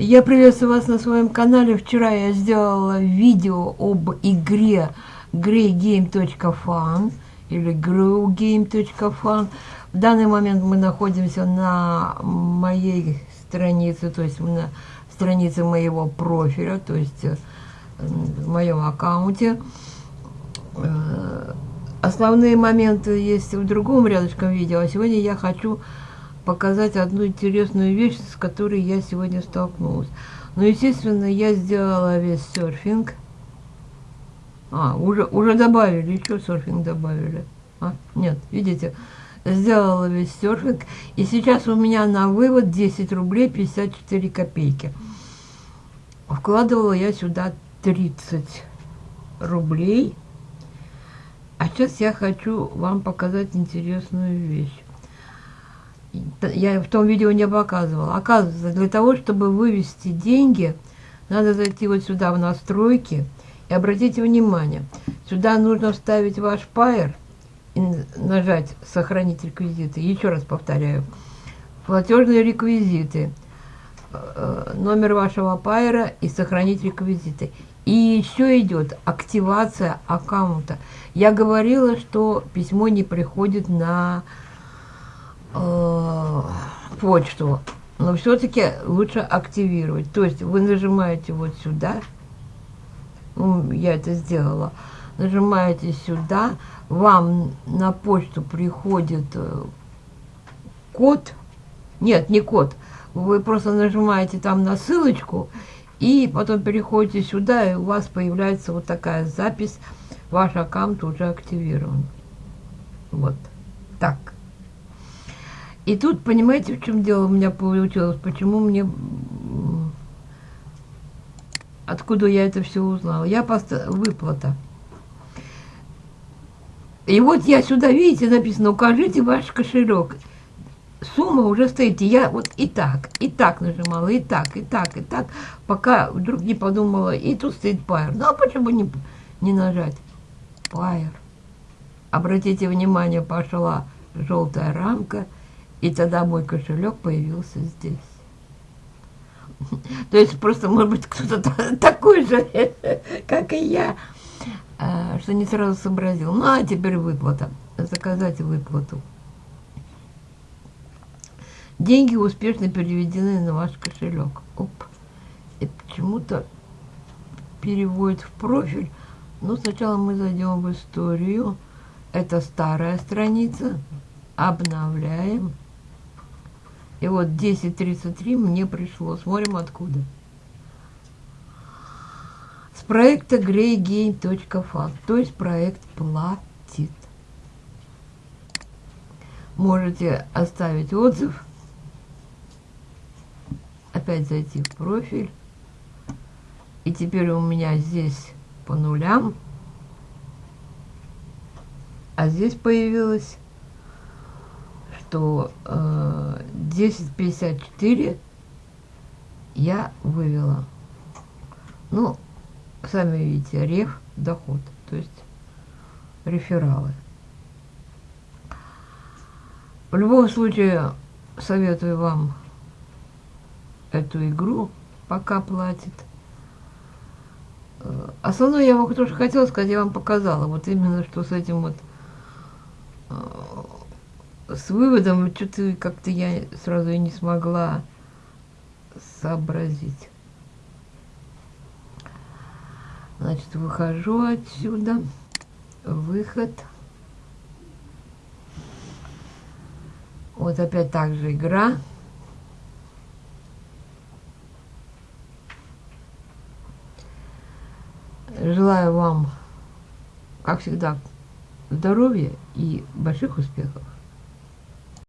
Я приветствую вас на своем канале. Вчера я сделала видео об игре greygame.fun или growgame.fun. В данный момент мы находимся на моей странице, то есть на странице моего профиля, то есть э, в моем аккаунте. Э, основные моменты есть в другом рядышком видео, а сегодня я хочу показать одну интересную вещь, с которой я сегодня столкнулась. Ну, естественно, я сделала весь серфинг. А, уже, уже добавили, еще серфинг добавили. А, нет, видите, сделала весь серфинг. И сейчас у меня на вывод 10 рублей 54 копейки. Вкладывала я сюда 30 рублей. А сейчас я хочу вам показать интересную вещь я в том видео не показывала. Оказывается, для того, чтобы вывести деньги, надо зайти вот сюда в настройки. И обратите внимание, сюда нужно вставить ваш пайер и нажать «Сохранить реквизиты». Еще раз повторяю. Платежные реквизиты, э, номер вашего пайера и «Сохранить реквизиты». И еще идет активация аккаунта. Я говорила, что письмо не приходит на э, почту, но все-таки лучше активировать. То есть вы нажимаете вот сюда, ну, я это сделала, нажимаете сюда, вам на почту приходит э, код, нет, не код, вы просто нажимаете там на ссылочку, и потом переходите сюда, и у вас появляется вот такая запись, ваш аккаунт уже активирован. Вот. Так. И тут, понимаете, в чем дело у меня получилось? Почему мне... Откуда я это все узнала? Я просто... Выплата. И вот я сюда, видите, написано, укажите ваш кошелек. Сумма уже стоит. И я вот и так, и так нажимала, и так, и так, и так, пока вдруг не подумала, и тут стоит пайер. Ну, а почему не, не нажать? Пайер. Обратите внимание, пошла желтая рамка – и тогда мой кошелек появился здесь. То есть просто, может быть, кто-то такой же, как и я, а, что не сразу сообразил. Ну, а теперь выплата. Заказать выплату. Деньги успешно переведены на ваш кошелек. Оп. И почему-то переводит в профиль. Но сначала мы зайдем в историю. Это старая страница. Обновляем. И вот 10.33 мне пришло. Смотрим откуда. С проекта greygame.fun. То есть проект платит. Можете оставить отзыв. Опять зайти в профиль. И теперь у меня здесь по нулям. А здесь появилось что э, 10.54 я вывела. Ну, сами видите, реф, доход, то есть рефералы. В любом случае, советую вам эту игру, пока платит. Э, основное я вам тоже хотела сказать, я вам показала. Вот именно, что с этим вот э, с выводом что-то как-то я сразу и не смогла сообразить. Значит, выхожу отсюда. Выход. Вот опять так же игра. Желаю вам, как всегда, здоровья и больших успехов.